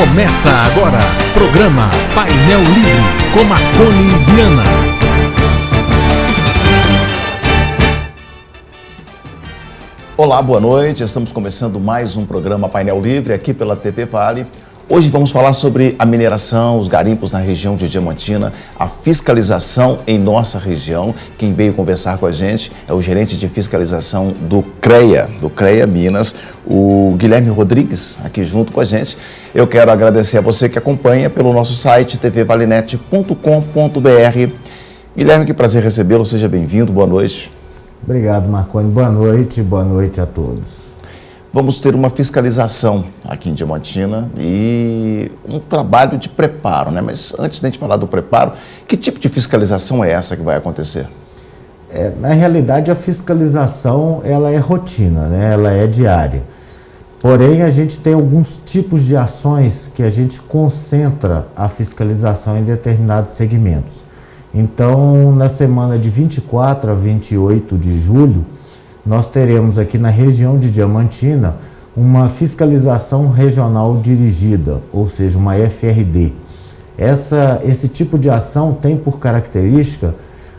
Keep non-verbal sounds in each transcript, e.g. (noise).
Começa agora, programa Painel Livre, com Marconi Viana. Olá, boa noite. Estamos começando mais um programa Painel Livre aqui pela TV Vale. Hoje vamos falar sobre a mineração, os garimpos na região de Diamantina, a fiscalização em nossa região. Quem veio conversar com a gente é o gerente de fiscalização do CREA, do CREA Minas, o Guilherme Rodrigues, aqui junto com a gente. Eu quero agradecer a você que acompanha pelo nosso site tvvalinete.com.br. Guilherme, que prazer recebê-lo, seja bem-vindo, boa noite. Obrigado, Marconi. Boa noite, boa noite a todos vamos ter uma fiscalização aqui em Diamantina e um trabalho de preparo, né? Mas antes de a gente falar do preparo, que tipo de fiscalização é essa que vai acontecer? É, na realidade, a fiscalização ela é rotina, né? ela é diária. Porém, a gente tem alguns tipos de ações que a gente concentra a fiscalização em determinados segmentos. Então, na semana de 24 a 28 de julho, nós teremos aqui na região de Diamantina uma fiscalização regional dirigida, ou seja, uma FRD. Essa, esse tipo de ação tem por característica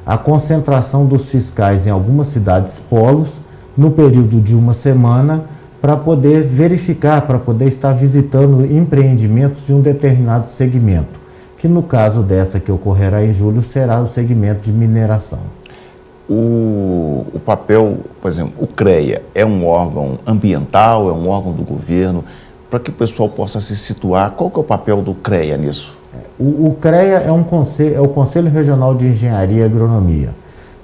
a concentração dos fiscais em algumas cidades polos no período de uma semana para poder verificar, para poder estar visitando empreendimentos de um determinado segmento, que no caso dessa que ocorrerá em julho será o segmento de mineração o, o papel, por exemplo, o CREA é um órgão ambiental, é um órgão do governo, para que o pessoal possa se situar, qual que é o papel do CREA nisso? O, o CREA é, um conselho, é o Conselho Regional de Engenharia e Agronomia.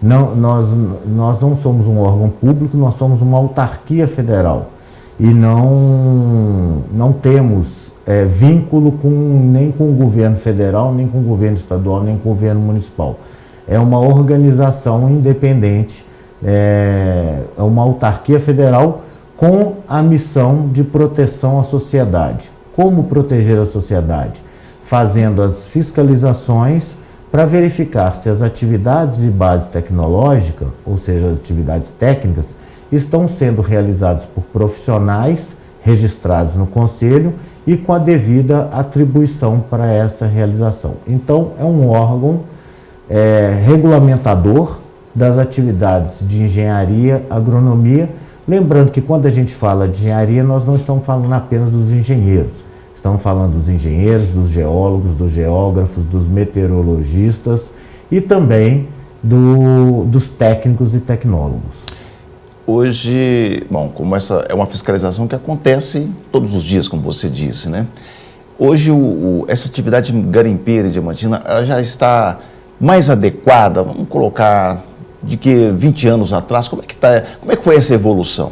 Não, nós, nós não somos um órgão público, nós somos uma autarquia federal e não, não temos é, vínculo com, nem com o governo federal, nem com o governo estadual, nem com o governo municipal é uma organização independente, é, é uma autarquia federal com a missão de proteção à sociedade. Como proteger a sociedade? Fazendo as fiscalizações para verificar se as atividades de base tecnológica, ou seja, as atividades técnicas, estão sendo realizadas por profissionais registrados no Conselho e com a devida atribuição para essa realização. Então, é um órgão é, regulamentador das atividades de engenharia, agronomia. Lembrando que quando a gente fala de engenharia, nós não estamos falando apenas dos engenheiros. Estamos falando dos engenheiros, dos geólogos, dos geógrafos, dos meteorologistas e também do, dos técnicos e tecnólogos. Hoje, bom, como essa é uma fiscalização que acontece todos os dias, como você disse, né? Hoje, o, o, essa atividade garimpeira e diamantina já está mais adequada, vamos colocar, de que 20 anos atrás, como é que, tá, como é que foi essa evolução?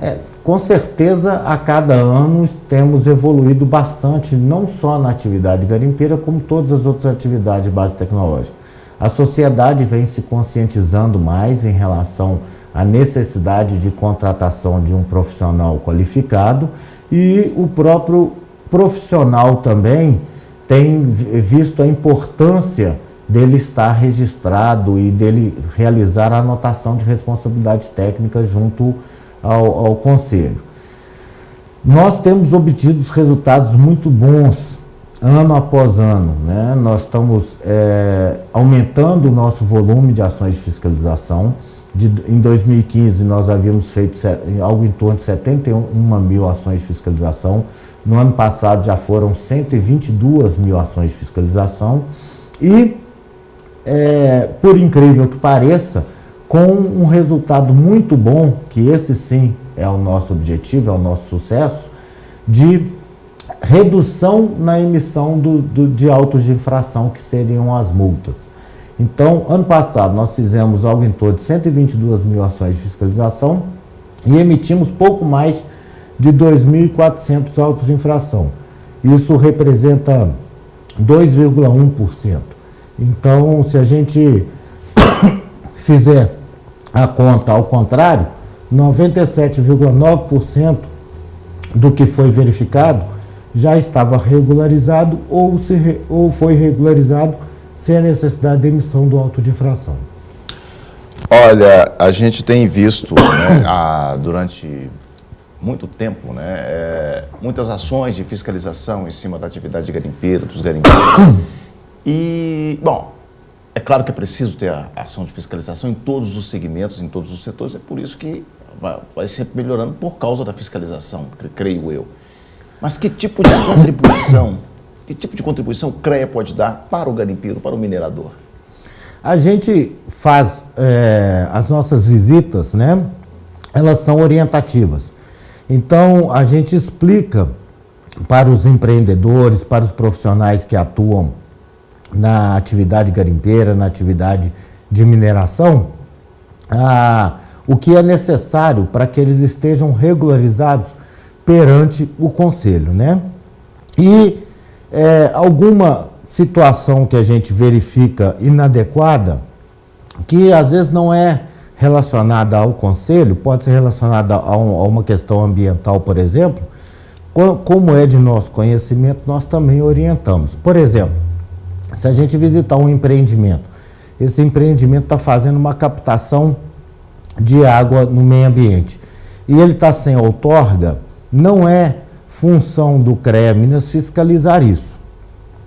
É, com certeza, a cada ano temos evoluído bastante, não só na atividade garimpeira, como todas as outras atividades de base tecnológica. A sociedade vem se conscientizando mais em relação à necessidade de contratação de um profissional qualificado e o próprio profissional também tem visto a importância dele estar registrado e dele realizar a anotação de responsabilidade técnica junto ao, ao Conselho. Nós temos obtido resultados muito bons ano após ano. Né? Nós estamos é, aumentando o nosso volume de ações de fiscalização. De, em 2015, nós havíamos feito algo em torno de 71 mil ações de fiscalização. No ano passado, já foram 122 mil ações de fiscalização. E é, por incrível que pareça, com um resultado muito bom, que esse sim é o nosso objetivo, é o nosso sucesso, de redução na emissão do, do, de autos de infração, que seriam as multas. Então, ano passado, nós fizemos algo em torno de 122 mil ações de fiscalização e emitimos pouco mais de 2.400 autos de infração. Isso representa 2,1%. Então, se a gente (coughs) fizer a conta ao contrário, 97,9% do que foi verificado já estava regularizado ou, se, ou foi regularizado sem a necessidade de emissão do auto de infração. Olha, a gente tem visto né, (coughs) a, durante muito tempo, né? É, muitas ações de fiscalização em cima da atividade garimpeira, dos garimpeiros. E, bom, é claro que é preciso ter a ação de fiscalização em todos os segmentos, em todos os setores, é por isso que vai, vai sempre melhorando por causa da fiscalização, creio eu. Mas que tipo de contribuição, que tipo de contribuição o CREA pode dar para o garimpeiro, para o minerador? A gente faz é, as nossas visitas, né? Elas são orientativas. Então, a gente explica para os empreendedores, para os profissionais que atuam na atividade garimpeira, na atividade de mineração, a, o que é necessário para que eles estejam regularizados perante o Conselho. Né? E é, alguma situação que a gente verifica inadequada, que às vezes não é relacionada ao Conselho, pode ser relacionada a, um, a uma questão ambiental, por exemplo, como é de nosso conhecimento, nós também orientamos. Por exemplo, se a gente visitar um empreendimento, esse empreendimento está fazendo uma captação de água no meio ambiente e ele está sem outorga, não é função do CREA Minas fiscalizar isso.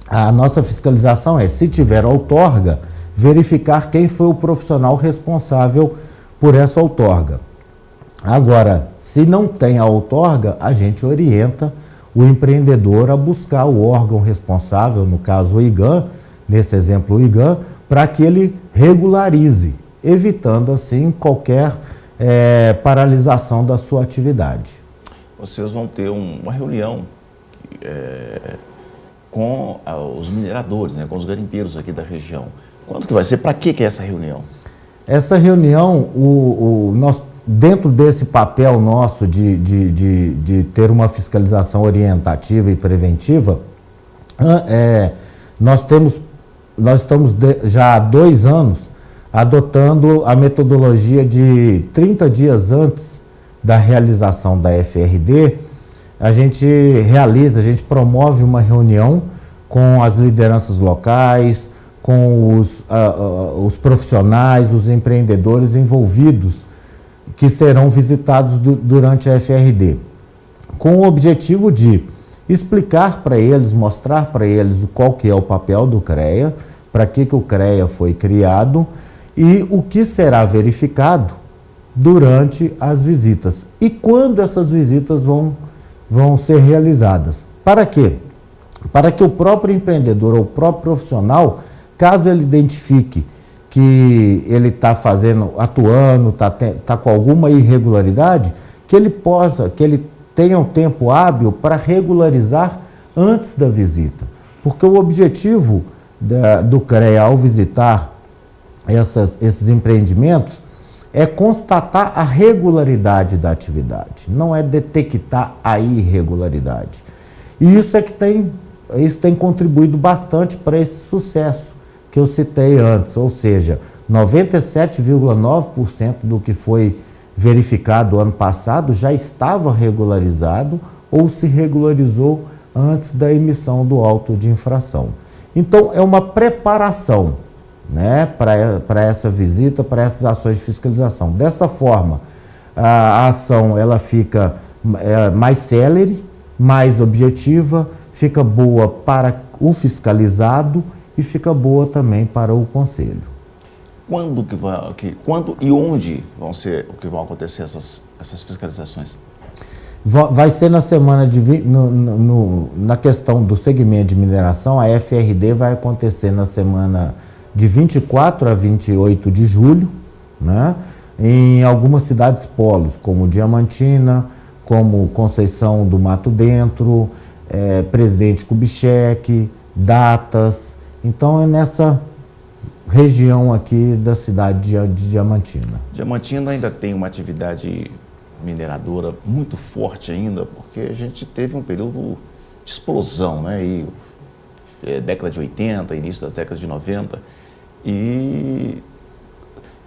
A nossa fiscalização é, se tiver outorga, verificar quem foi o profissional responsável por essa outorga. Agora, se não tem a outorga, a gente orienta o empreendedor a buscar o órgão responsável, no caso o IGAN, nesse exemplo o IGAN, para que ele regularize, evitando assim qualquer é, paralisação da sua atividade. Vocês vão ter um, uma reunião é, com ah, os mineradores, né, com os garimpeiros aqui da região. Quanto que vai ser? Para que, que é essa reunião? Essa reunião, o, o, nós, dentro desse papel nosso de, de, de, de, ter uma fiscalização orientativa e preventiva, é, nós, temos, nós estamos já há dois anos adotando a metodologia de 30 dias antes da realização da FRD, a gente realiza, a gente promove uma reunião com as lideranças locais, com os, uh, uh, os profissionais, os empreendedores envolvidos que serão visitados do, durante a FRD, com o objetivo de explicar para eles, mostrar para eles qual que é o papel do CREA, para que, que o CREA foi criado e o que será verificado durante as visitas e quando essas visitas vão, vão ser realizadas. Para quê? Para que o próprio empreendedor ou o próprio profissional Caso ele identifique que ele está fazendo, atuando, está tá com alguma irregularidade, que ele possa, que ele tenha um tempo hábil para regularizar antes da visita. Porque o objetivo da, do CREA ao visitar essas, esses empreendimentos é constatar a regularidade da atividade, não é detectar a irregularidade. E isso é que tem, isso tem contribuído bastante para esse sucesso que eu citei antes, ou seja, 97,9% do que foi verificado ano passado já estava regularizado ou se regularizou antes da emissão do auto de infração. Então, é uma preparação né, para essa visita, para essas ações de fiscalização. Desta forma, a ação ela fica é, mais célere, mais objetiva, fica boa para o fiscalizado e fica boa também para o Conselho. Quando, que vai, que, quando e onde vão ser, o que vão acontecer essas, essas fiscalizações? Vai ser na semana de no, no, na questão do segmento de mineração, a FRD vai acontecer na semana de 24 a 28 de julho, né? em algumas cidades polos, como Diamantina, como Conceição do Mato Dentro, é, Presidente Kubitschek, Datas, então é nessa região aqui da cidade de, Diamantina. Diamantina ainda tem uma atividade mineradora muito forte ainda, porque a gente teve um período de explosão, né? E, é, década de 80, início das décadas de 90, e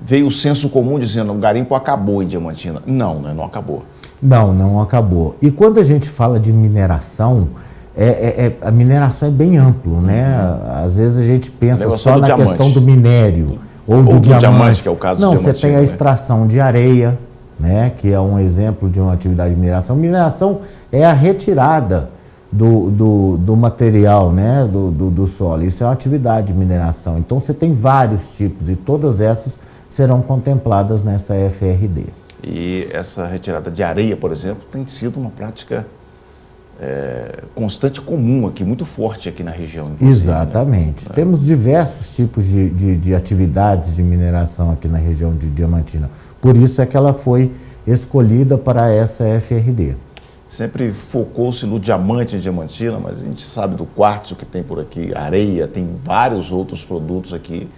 veio o senso comum dizendo o garimpo acabou em Diamantina. Não, né? não acabou. Não, não acabou. E quando a gente fala de mineração, é, é, é, a mineração é bem amplo, né? Às vezes a gente pensa só na diamante. questão do minério ou, ou do, do diamante. diamante. que é o caso Não, você tem a né? extração de areia, né, que é um exemplo de uma atividade de mineração. Mineração é a retirada do, do, do material né, do, do, do, solo. Isso é uma atividade de mineração. Então você tem vários tipos e todas essas serão contempladas nessa FRD. E essa retirada de areia, por exemplo, tem sido uma prática é, constante comum aqui, muito forte aqui na região. Né? Exatamente. Né? Temos diversos tipos de, de, de, atividades de mineração aqui na região de Diamantina. Por isso é que ela foi escolhida para essa FRD. Sempre focou-se no diamante em Diamantina, mas a gente sabe do quartzo que tem por aqui, areia, tem vários outros produtos aqui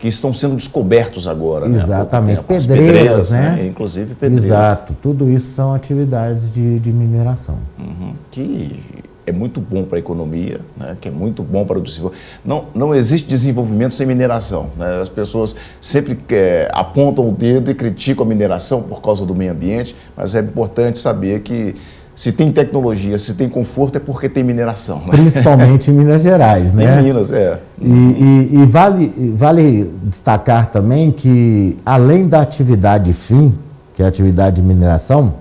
que estão sendo descobertos agora. Né? Exatamente, né? pedreiras, pedreiras, né? né? Inclusive pedreiras. Exato, tudo isso são atividades de, de mineração. Uhum. Que é muito bom para a economia, né? que é muito bom para o desenvolvimento. Não, não existe desenvolvimento sem mineração. Né? As pessoas sempre é, apontam o dedo e criticam a mineração por causa do meio ambiente, mas é importante saber que se tem tecnologia, se tem conforto, é porque tem mineração. Né? Principalmente em Minas Gerais, (laughs) né? Em Minas, é. E, e, e, vale, vale destacar também que, além da atividade fim, que é a atividade de mineração,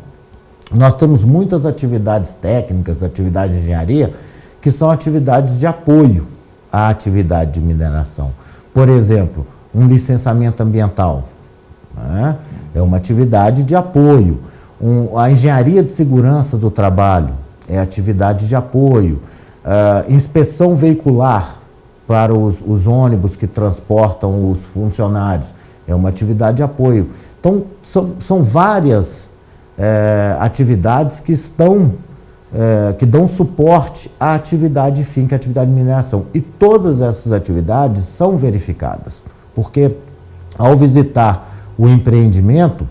nós temos muitas atividades técnicas, atividades de engenharia, que são atividades de apoio à atividade de mineração. Por exemplo, um licenciamento ambiental. Né? É uma atividade de apoio um, a engenharia de segurança do trabalho é atividade de apoio, uh, inspeção veicular para os, os ônibus que transportam os funcionários é uma atividade de apoio. Então, são, são várias é, atividades que estão, é, que dão suporte à atividade fim, que é a atividade de mineração. E todas essas atividades são verificadas, porque ao visitar o empreendimento,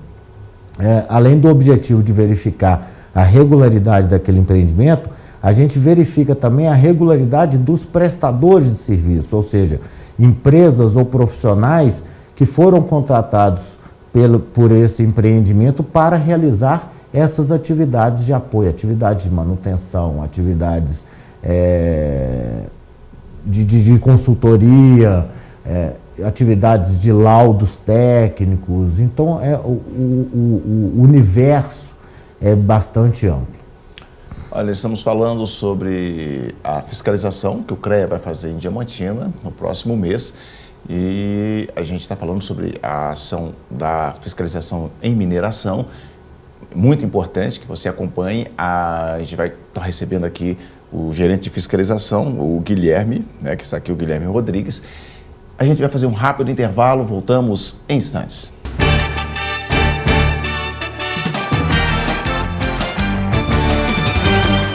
é, além do objetivo de verificar a regularidade daquele empreendimento, a gente verifica também a regularidade dos prestadores de serviço, ou seja, empresas ou profissionais que foram contratados pelo, por esse empreendimento para realizar essas atividades de apoio, atividades de manutenção, atividades é, de, de, de, consultoria, é, atividades de laudos técnicos. Então, é, o, o, o universo é bastante amplo. Olha, estamos falando sobre a fiscalização que o CREA vai fazer em Diamantina no próximo mês. E a gente está falando sobre a ação da fiscalização em mineração. Muito importante que você acompanhe. A, a gente vai estar tá recebendo aqui o gerente de fiscalização, o Guilherme, né, que está aqui, o Guilherme Rodrigues. A gente vai fazer um rápido intervalo, voltamos em instantes.